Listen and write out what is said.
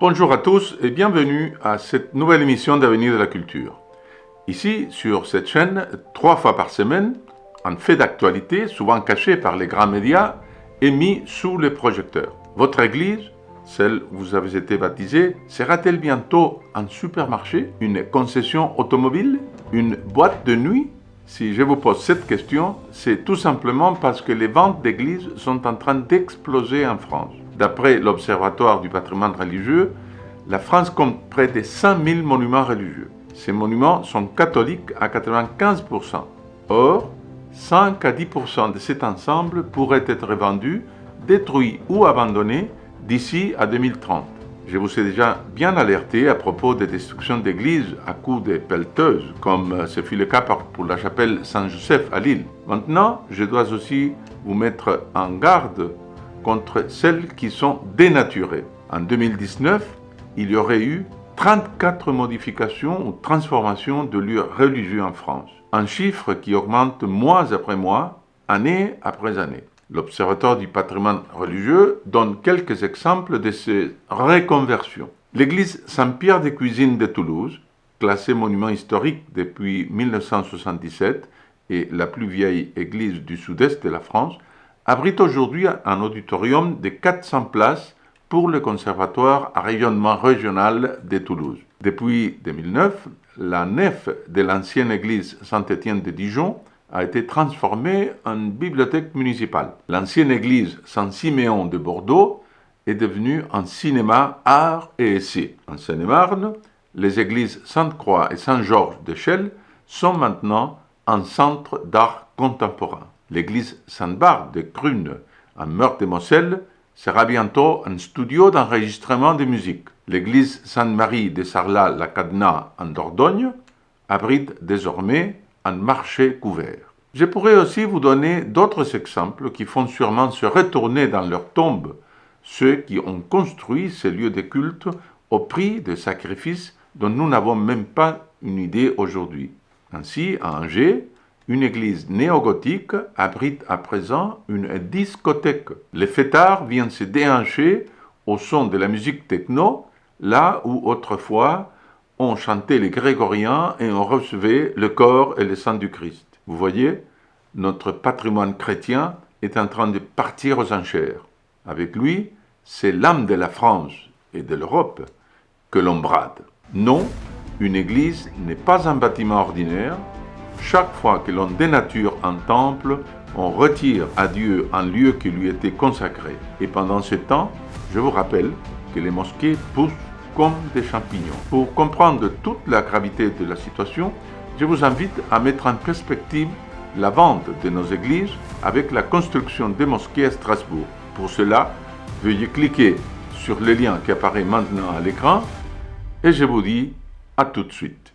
Bonjour à tous et bienvenue à cette nouvelle émission d'Avenir de la Culture. Ici, sur cette chaîne, trois fois par semaine, un fait d'actualité, souvent caché par les grands médias, est mis sous les projecteurs. Votre église, celle où vous avez été baptisé, sera-t-elle bientôt un supermarché, une concession automobile, une boîte de nuit? Si je vous pose cette question, c'est tout simplement parce que les ventes d'églises sont en train d'exploser en France. D'après l'Observatoire du patrimoine religieux, la France compte près de 100 000 monuments religieux. Ces monuments sont catholiques à 95%. Or, 5 à 10% de cet ensemble pourraient être vendus, détruits ou abandonnés d'ici à 2030. Je vous ai déjà bien alerté à propos des destructions d'églises à coups de pelleteuses, comme ce fut le cas pour la chapelle Saint-Joseph à Lille. Maintenant, je dois aussi vous mettre en garde contre celles qui sont dénaturées. En 2019, il y aurait eu 34 modifications ou transformations de lieux religieux en France. Un chiffre qui augmente mois après mois, année après année. L'Observatoire du patrimoine religieux donne quelques exemples de ces reconversions. L'église Saint-Pierre des Cuisines de Toulouse, classée monument historique depuis 1977 et la plus vieille église du sud-est de la France, abrite aujourd'hui un auditorium de 400 places pour le Conservatoire à rayonnement régional de Toulouse. Depuis 2009, la nef de l'ancienne église Saint-Étienne de Dijon a été transformée en bibliothèque municipale. L'ancienne église Saint-Siméon de Bordeaux est devenue un cinéma art et essai. En Seine-et-Marne, les églises Sainte-Croix et Saint-Georges de Chelles sont maintenant un centre d'art contemporain. L'église Sainte-Barbe de Crune, en Meurthe-et-Moselle, sera bientôt un studio d'enregistrement de musique. L'église Sainte-Marie de Sarlat-la-Cadena en Dordogne abrite désormais un marché couvert. Je pourrais aussi vous donner d'autres exemples qui font sûrement se retourner dans leur tombe ceux qui ont construit ces lieux de culte au prix de sacrifices dont nous n'avons même pas une idée aujourd'hui. Ainsi, à Angers, une église néo-gothique abrite à présent une discothèque. Les fêtards viennent se déhancher au son de la musique techno, là où autrefois on chantait les grégoriens et on recevait le corps et le sang du Christ. Vous voyez, notre patrimoine chrétien est en train de partir aux enchères. Avec lui, c'est l'âme de la France et de l'Europe que l'on brade. Non, une église n'est pas un bâtiment ordinaire, chaque fois que l'on dénature un temple, on retire à Dieu un lieu qui lui était consacré. Et pendant ce temps, je vous rappelle que les mosquées poussent comme des champignons. Pour comprendre toute la gravité de la situation, je vous invite à mettre en perspective la vente de nos églises avec la construction des mosquées à Strasbourg. Pour cela, veuillez cliquer sur le lien qui apparaît maintenant à l'écran et je vous dis à tout de suite.